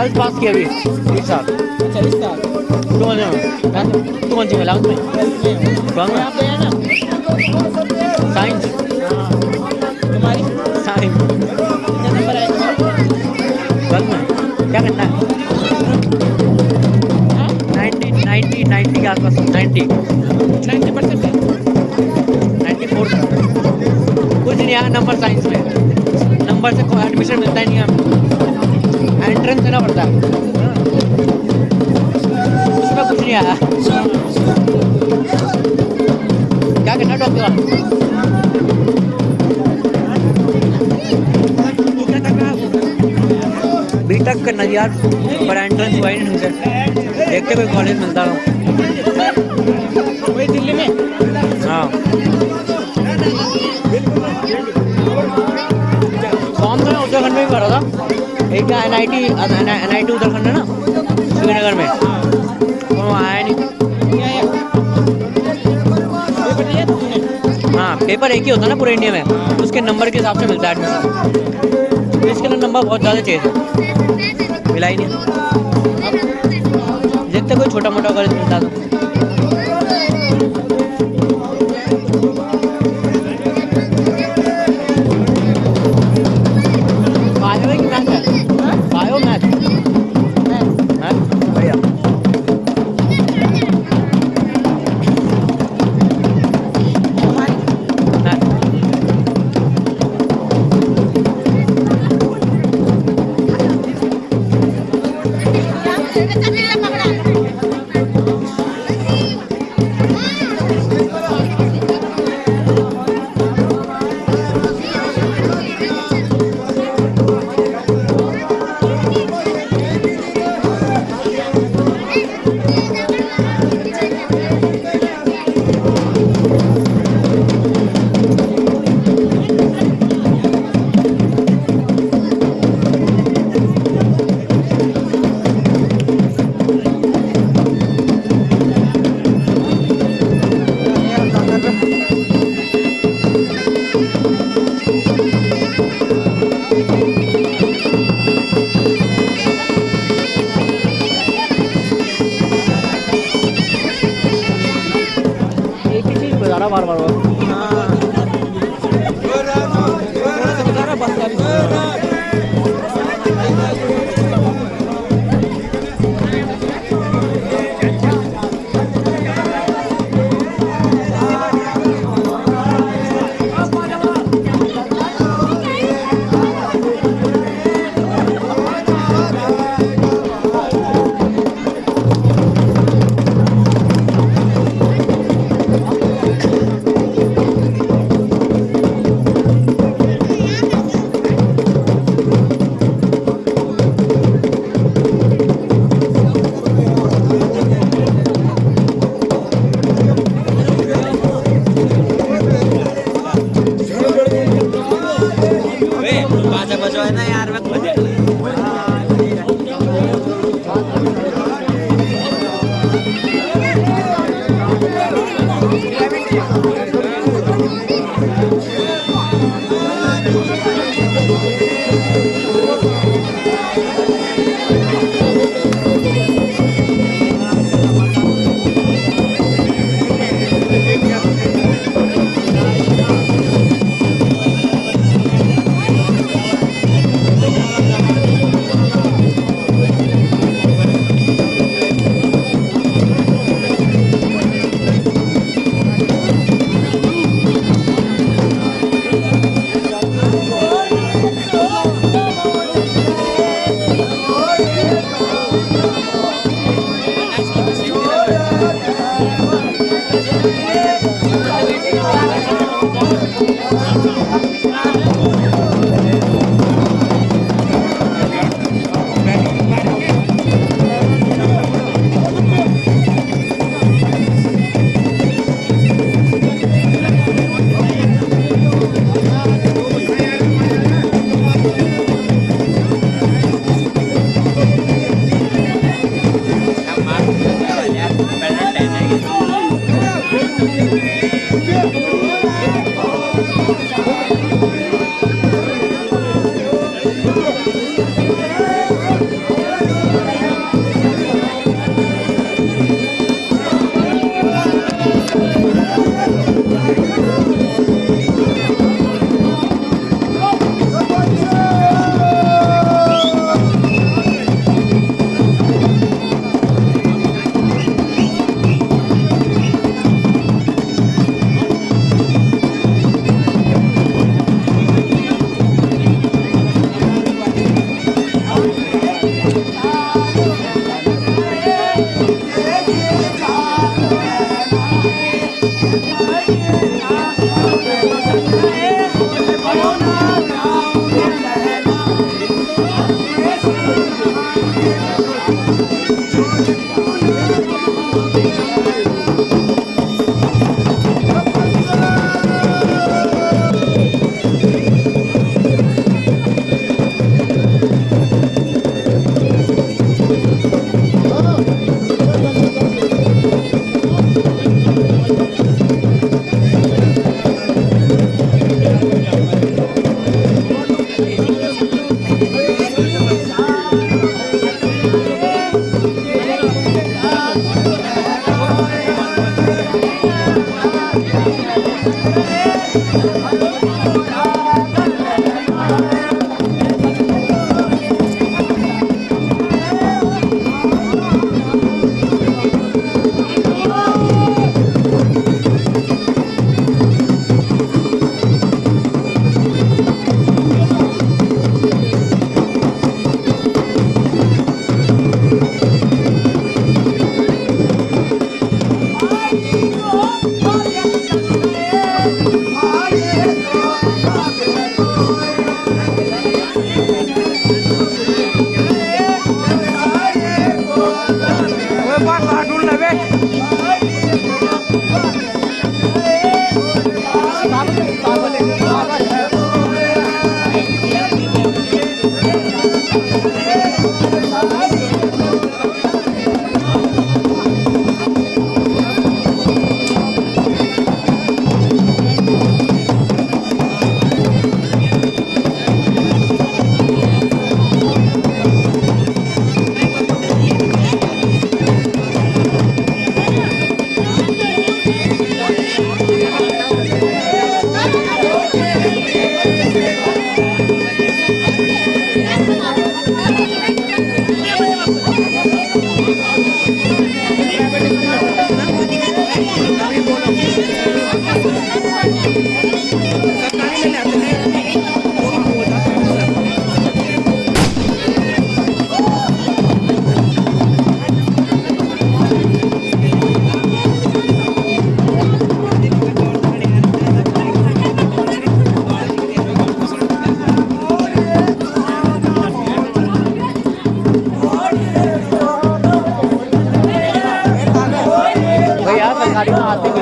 Twelfth pass किया अभी इस साल। अच्छा इस साल। तू कौन सा में इलेवंथ में है साइंस तुम्हारी। क्या करना है? नाइन्टी नाइन्टी नाइन्टी के आसपास ninety. Ninety percent ninety four. कुछ नहीं आया नंबर साइंस में नंबर से कोई एडमिशन मिलता ही नहीं है। एंट्रेंस देना पड़ता है उसमें कुछ नहीं आया क्या करना डॉक्टर बी तक करना यार पर एंट्रेंस हुआ ही नहीं मुझे देखते कोई कॉलेज मिलता हो दिल्ली में हाँ तो मैं उत्तराखंड में था एक N I T N I T Uttarakhand है ना, श्रीनगर में। तो आया नहीं। है पेपर था एक ही होता है ना पूरे इंडिया में। उसके नंबर के हिसाब से मिलता है एडमिशन तो इसके लिए नंबर बहुत ज़्यादा चाहिए था। मिला ही नहीं। देखते कोई छोटा मोटा कॉलेज मिलता तो। var var var. and Sana yarın はいごめんなさい。Carinho, tem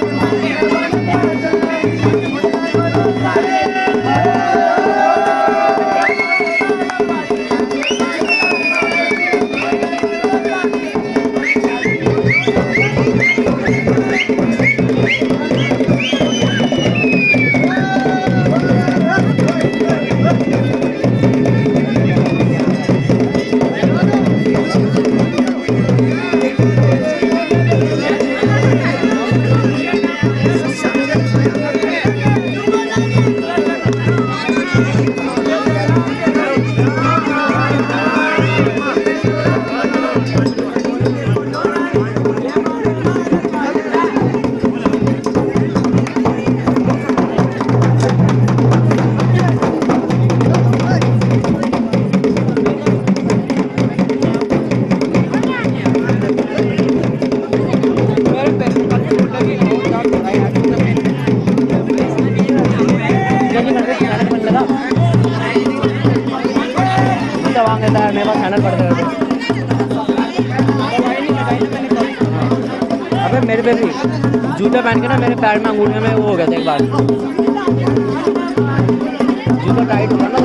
Yeah. पे जूते पहन के ना मेरे पैर में अंगूठे में वो हो गया था एक बार। जूता टाइट हुआ ना।